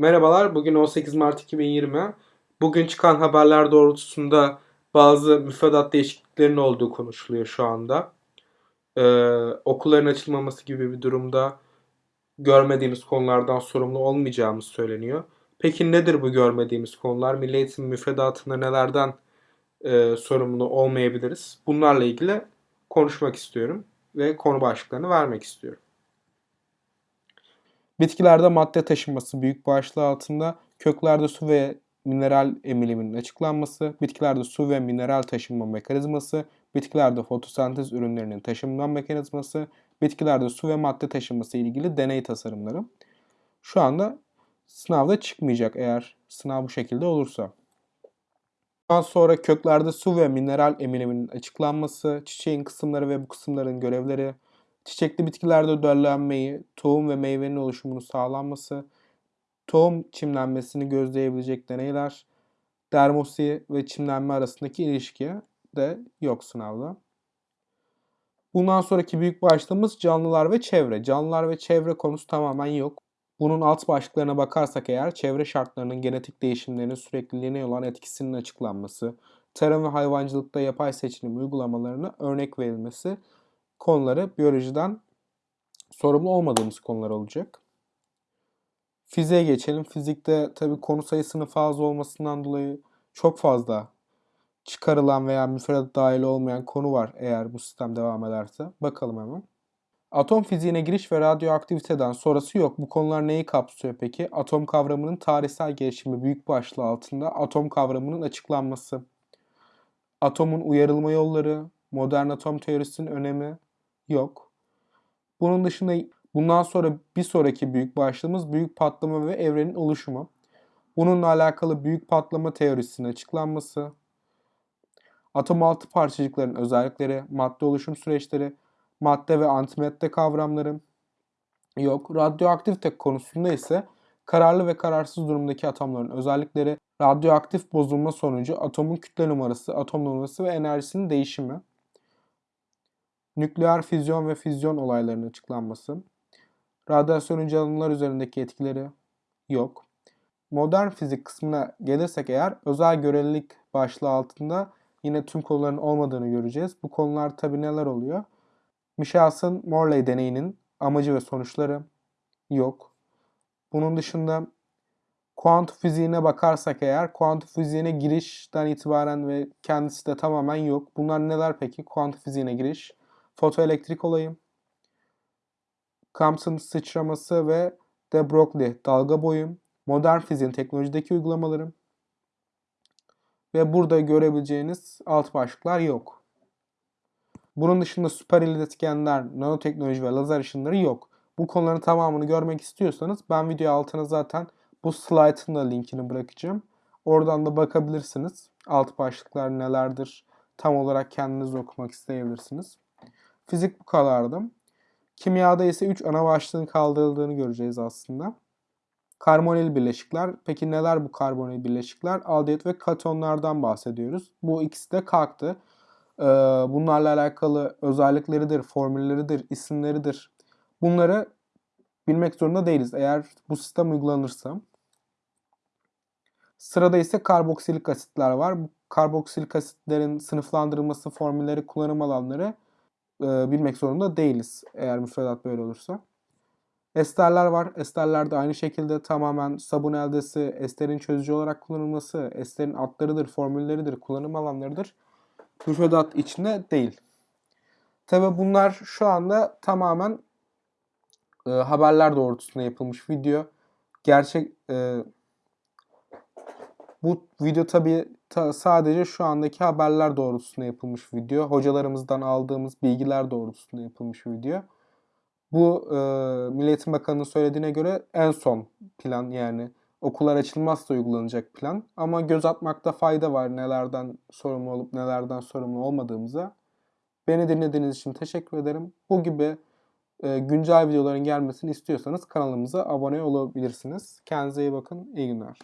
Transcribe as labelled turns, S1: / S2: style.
S1: Merhabalar, bugün 18 Mart 2020. Bugün çıkan haberler doğrultusunda bazı müfredat değişikliklerinin olduğu konuşuluyor şu anda. Ee, okulların açılmaması gibi bir durumda görmediğimiz konulardan sorumlu olmayacağımız söyleniyor. Peki nedir bu görmediğimiz konular? Milli Eğitim müfredatında nelerden e, sorumlu olmayabiliriz? Bunlarla ilgili konuşmak istiyorum ve konu başlıklarını vermek istiyorum. Bitkilerde madde taşınması büyük başlığı altında köklerde su ve mineral emiliminin açıklanması, bitkilerde su ve mineral taşınma mekanizması, bitkilerde fotosentez ürünlerinin taşınma mekanizması, bitkilerde su ve madde taşınması ile ilgili deney tasarımları. Şu anda sınavda çıkmayacak eğer sınav bu şekilde olursa. Daha sonra köklerde su ve mineral emiliminin açıklanması, çiçeğin kısımları ve bu kısımların görevleri, çiçekli bitkilerde döllenmeyi, tohum ve meyvenin oluşumunu sağlanması, tohum çimlenmesini gözleyebilecek deneyler, dermosi ve çimlenme arasındaki ilişki de yok sınavda. Bundan sonraki büyük başlığımız canlılar ve çevre. Canlılar ve çevre konusu tamamen yok. Bunun alt başlıklarına bakarsak eğer çevre şartlarının genetik değişimlerinin sürekliliğine olan etkisinin açıklanması, tarım ve hayvancılıkta yapay seçilim uygulamalarına örnek verilmesi konuları biyolojiden sorumlu olmadığımız konular olacak. Fiziğe geçelim. Fizikte tabi konu sayısının fazla olmasından dolayı çok fazla çıkarılan veya müfredat dahil olmayan konu var eğer bu sistem devam ederse. Bakalım hemen. Atom fiziğine giriş ve radyoaktiviteden sonrası yok. Bu konular neyi kapsıyor peki? Atom kavramının tarihsel gelişimi büyük başlığı altında atom kavramının açıklanması. Atomun uyarılma yolları, modern atom teorisinin önemi yok. Bunun dışında bundan sonra bir sonraki büyük başlığımız büyük patlama ve evrenin oluşumu. Bununla alakalı büyük patlama teorisinin açıklanması, atom altı parçacıkların özellikleri, madde oluşum süreçleri, madde ve antimadde kavramları yok. Radyoaktivite konusunda ise kararlı ve kararsız durumdaki atomların özellikleri, radyoaktif bozulma sonucu atomun kütle numarası, atom numarası ve enerjisinin değişimi, nükleer füzyon ve füzyon olaylarının açıklanması, radyasyonun canlılar üzerindeki etkileri yok. Modern fizik kısmına gelirsek eğer özel görelilik başlığı altında yine tüm konuların olmadığını göreceğiz. Bu konular tabi neler oluyor? Michelson Morley deneyinin amacı ve sonuçları yok. Bunun dışında kuantum fiziğine bakarsak eğer kuantum fiziğine girişten itibaren ve kendisi de tamamen yok. Bunlar neler peki? Kuantum fiziğine giriş, fotoelektrik olayı, Compton sıçraması ve de Broglie dalga boyu, modern fiziğin teknolojideki uygulamaları ve burada görebileceğiniz alt başlıklar yok. Bunun dışında süper iletkenler, nanoteknoloji ve lazer ışınları yok. Bu konuların tamamını görmek istiyorsanız ben video altına zaten bu slaytın da linkini bırakacağım. Oradan da bakabilirsiniz. Alt başlıklar nelerdir tam olarak kendiniz okumak isteyebilirsiniz. Fizik bu kadardı. Kimyada ise 3 ana başlığın kaldırıldığını göreceğiz aslında. Karbonil bileşikler. Peki neler bu karbonil bileşikler? Aldehit ve katonlardan bahsediyoruz. Bu ikisi de kalktı. Ee, bunlarla alakalı özellikleridir, formülleridir, isimleridir. Bunları bilmek zorunda değiliz eğer bu sistem uygulanırsa. Sırada ise karboksilik asitler var. Bu karboksilik asitlerin sınıflandırılması, formülleri, kullanım alanları e, bilmek zorunda değiliz eğer müfredat böyle olursa. Esterler var. Esterler de aynı şekilde tamamen sabun eldesi, esterin çözücü olarak kullanılması, esterin adlarıdır, formülleridir, kullanım alanlarıdır. Müfredat içinde değil. Tabi bunlar şu anda tamamen e, haberler doğrultusunda yapılmış video. Gerçek e, bu video tabi ta, sadece şu andaki haberler doğrultusunda yapılmış video. Hocalarımızdan aldığımız bilgiler doğrultusunda yapılmış video. Bu e, Milli Eğitim Bakanı'nın söylediğine göre en son plan yani okullar açılmazsa uygulanacak plan. Ama göz atmakta fayda var nelerden sorumlu olup nelerden sorumlu olmadığımıza. Beni dinlediğiniz için teşekkür ederim. Bu gibi e, güncel videoların gelmesini istiyorsanız kanalımıza abone olabilirsiniz. Kendinize iyi bakın. İyi günler.